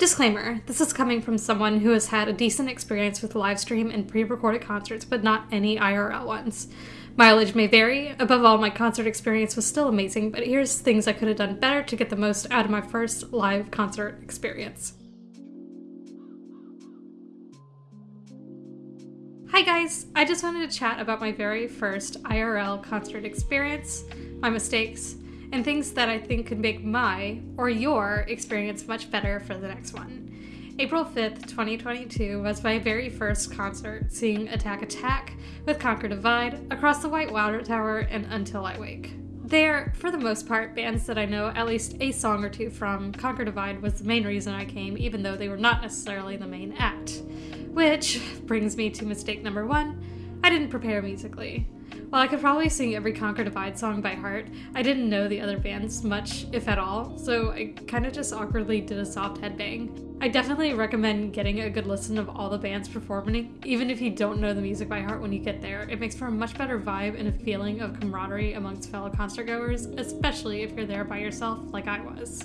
Disclaimer this is coming from someone who has had a decent experience with live stream and pre recorded concerts, but not any IRL ones. Mileage may vary. Above all, my concert experience was still amazing, but here's things I could have done better to get the most out of my first live concert experience. Hi guys! I just wanted to chat about my very first IRL concert experience, my mistakes, and things that I think could make my or your experience much better for the next one. April 5th, 2022 was my very first concert seeing Attack Attack with Conquer Divide across the White Water Tower and Until I Wake. They're, for the most part, bands that I know at least a song or two from. Conquer Divide was the main reason I came, even though they were not necessarily the main act. Which brings me to mistake number one I didn't prepare musically. While I could probably sing every Conquer Divide song by heart, I didn't know the other bands much, if at all, so I kind of just awkwardly did a soft headbang. I definitely recommend getting a good listen of all the bands performing, even if you don't know the music by heart when you get there. It makes for a much better vibe and a feeling of camaraderie amongst fellow concert goers, especially if you're there by yourself like I was.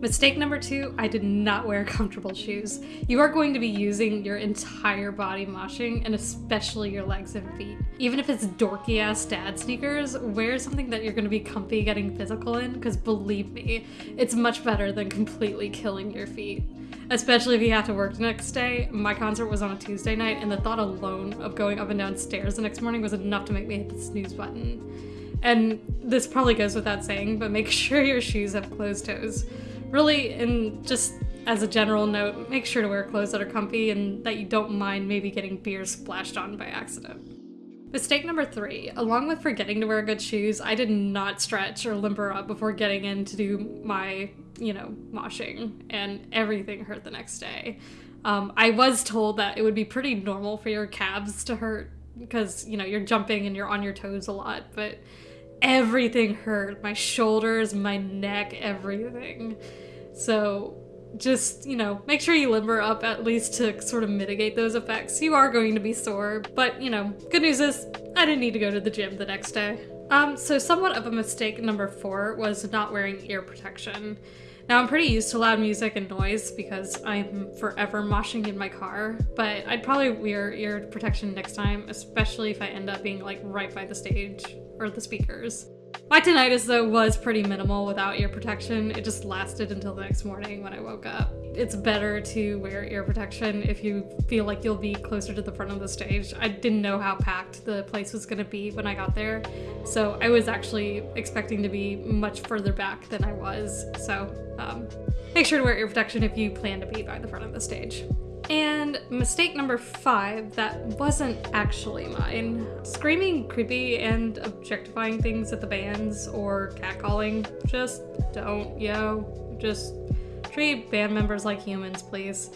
Mistake number two, I did not wear comfortable shoes. You are going to be using your entire body moshing and especially your legs and feet. Even if it's dorky ass dad sneakers, wear something that you're going to be comfy getting physical in because believe me, it's much better than completely killing your feet. Especially if you have to work the next day. My concert was on a Tuesday night and the thought alone of going up and down stairs the next morning was enough to make me hit the snooze button. And this probably goes without saying, but make sure your shoes have closed toes really, and just as a general note, make sure to wear clothes that are comfy and that you don't mind maybe getting beer splashed on by accident. Mistake number three, along with forgetting to wear good shoes, I did not stretch or limber up before getting in to do my, you know, moshing, and everything hurt the next day. Um, I was told that it would be pretty normal for your calves to hurt because, you know, you're jumping and you're on your toes a lot, but everything hurt my shoulders, my neck, everything. So just, you know, make sure you limber up at least to sort of mitigate those effects. You are going to be sore, but you know, good news is I didn't need to go to the gym the next day. Um, so somewhat of a mistake number four was not wearing ear protection. Now I'm pretty used to loud music and noise because I'm forever moshing in my car, but I'd probably wear ear protection next time, especially if I end up being like right by the stage or the speakers. My tinnitus though was pretty minimal without ear protection. It just lasted until the next morning when I woke up. It's better to wear ear protection if you feel like you'll be closer to the front of the stage. I didn't know how packed the place was gonna be when I got there, so I was actually expecting to be much further back than I was. So um, make sure to wear ear protection if you plan to be by the front of the stage. And mistake number five that wasn't actually mine. Screaming creepy and objectifying things at the bands or catcalling. Just don't, yo. Just treat band members like humans, please.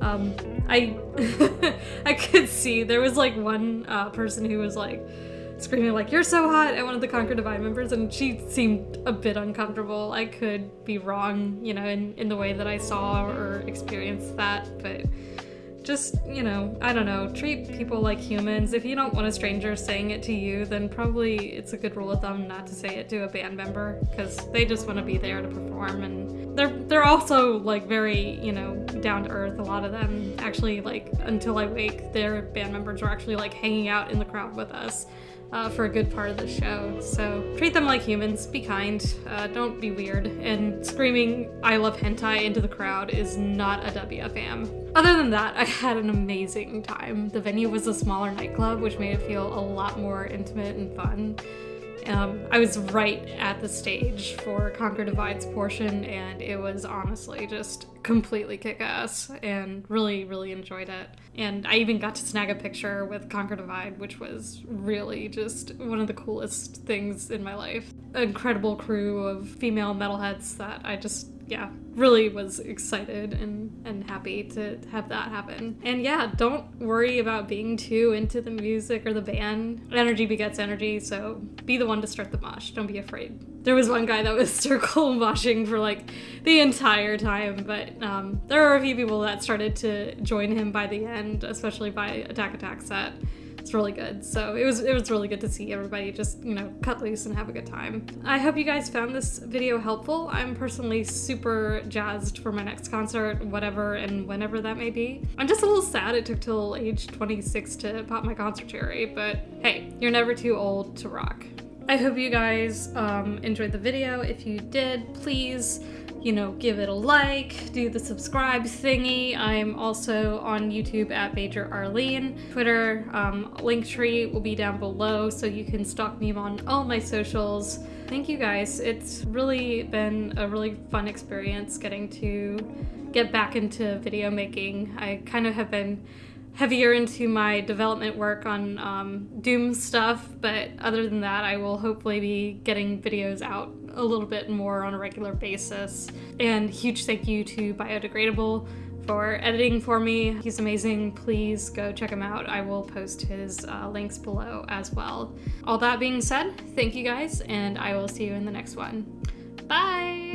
Um, I I could see there was like one uh, person who was like screaming like you're so hot at one of the Conquer Divide members and she seemed a bit uncomfortable. I could be wrong, you know, in, in the way that I saw or experienced that, but just, you know, I don't know, treat people like humans. If you don't want a stranger saying it to you, then probably it's a good rule of thumb not to say it to a band member because they just want to be there to perform and they're they're also like very, you know, down to earth. A lot of them actually like until I wake, their band members are actually like hanging out in the crowd with us uh, for a good part of the show. So treat them like humans, be kind, uh, don't be weird, and screaming I love hentai into the crowd is not a WFM. Other than that, I had an amazing time. The venue was a smaller nightclub, which made it feel a lot more intimate and fun. Um, I was right at the stage for Conquer Divide's portion, and it was honestly just completely kick ass and really, really enjoyed it. And I even got to snag a picture with Conquer Divide, which was really just one of the coolest things in my life. Incredible crew of female metalheads that I just yeah, really was excited and, and happy to have that happen. And yeah, don't worry about being too into the music or the band. Energy begets energy, so be the one to start the mosh. Don't be afraid. There was one guy that was circle moshing for like the entire time, but um, there were a few people that started to join him by the end, especially by Attack Attack set. It's really good. So it was it was really good to see everybody just, you know, cut loose and have a good time. I hope you guys found this video helpful. I'm personally super jazzed for my next concert, whatever and whenever that may be. I'm just a little sad it took till age 26 to pop my concert cherry, but hey, you're never too old to rock. I hope you guys um, enjoyed the video. If you did, please you know, give it a like, do the subscribe thingy. I'm also on YouTube at Major Arlene. Twitter, um, Linktree will be down below so you can stalk me on all my socials. Thank you guys. It's really been a really fun experience getting to get back into video making. I kind of have been heavier into my development work on um, Doom stuff, but other than that, I will hopefully be getting videos out a little bit more on a regular basis. And huge thank you to Biodegradable for editing for me. He's amazing. Please go check him out. I will post his uh, links below as well. All that being said, thank you guys, and I will see you in the next one. Bye!